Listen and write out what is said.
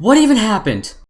What even happened?